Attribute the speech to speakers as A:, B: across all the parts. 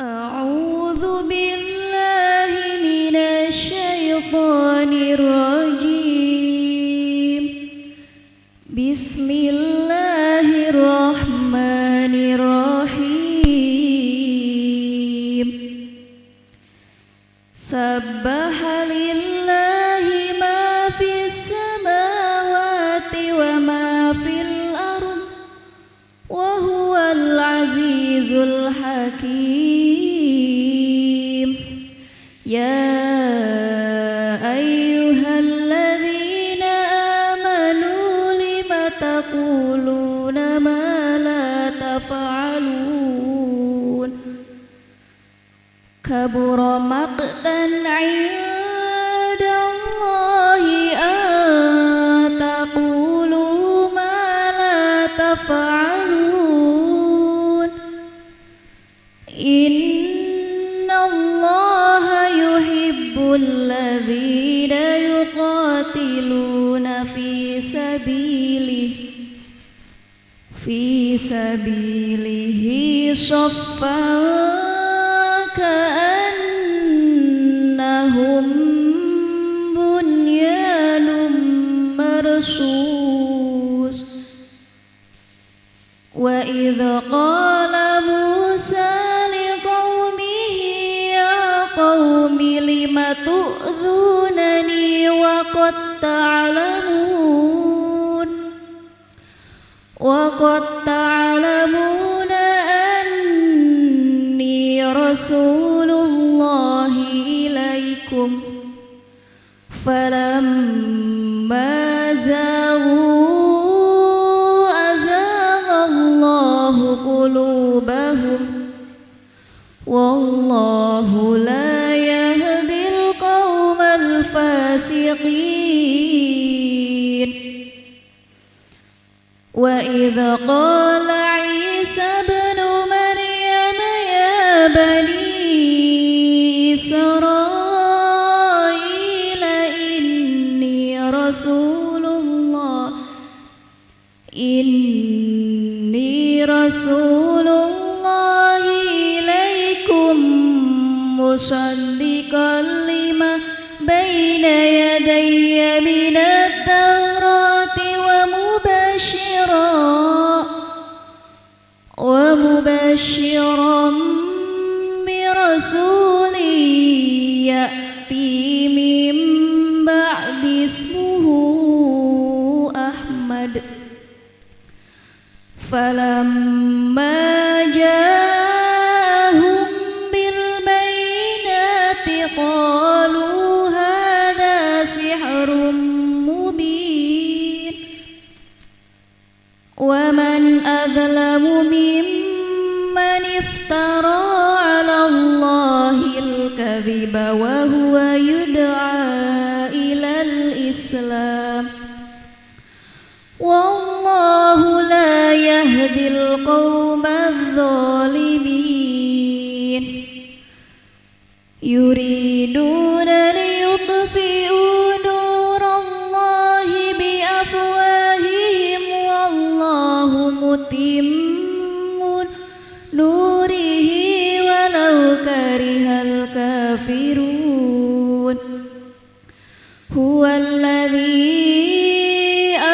A: أعوذ بالله من الشيطان الرجيم. بسم الله الرحمن الرحيم. سبح لله ما في السماوات وما في الأرض وهو العزيز الحكيم. يا أيها الذين آمنوا لم تقولون ما لا تفعلون؟ كبر مقتا عند الله أن تقولوا ما لا تفعلون. إن الله الذين يقاتلون في سبيله في سبيله صفا كأنهم بنيان مرصوص. وإذ قال وقد تعلمون أني رسول الله إليكم. فلما زاغوا أزاغ الله قلوبهم. والله لا يهدي القوم الفاسقين. وإذ قال عيسى ابن مريم يا بني إسرائيل إني رسول الله. إني رسول الله إليكم مصدقا لما بين يدي من التوراة. ومبشرا برسول يأتي من بعد اسمه أحمد. فلما جاءهم بالبينات قالوا هذا سحر مبين. ومن أظلم ممن افترى على الله الكذب وهو يدعى إلى الإسلام. والله لا يهدي القوم الظالمين. يريدون ليطفئوا نور الله بأفواههم والله متم كره الكافرون. هو الذي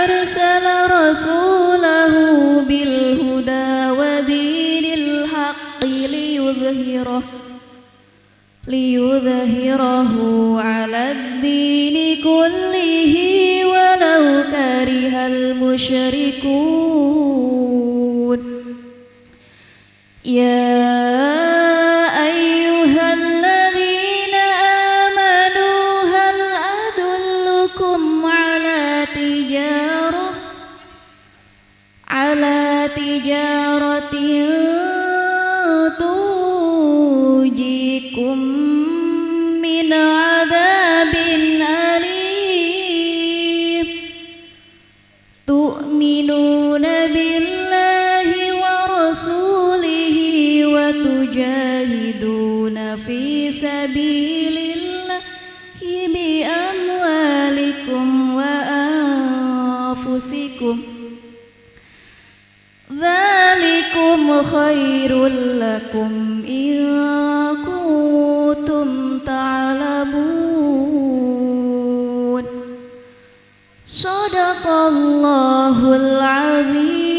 A: أرسل رسوله بالهدى ودين الحق ليظهره ليظهره على الدين كله ولو كره المشركون. يا تؤمنون بالله ورسوله وتجاهدون في سبيل الله بأموالكم وأنفسكم ذلكم خير لكم إن كنتم تعلمون صدق الله العظيم.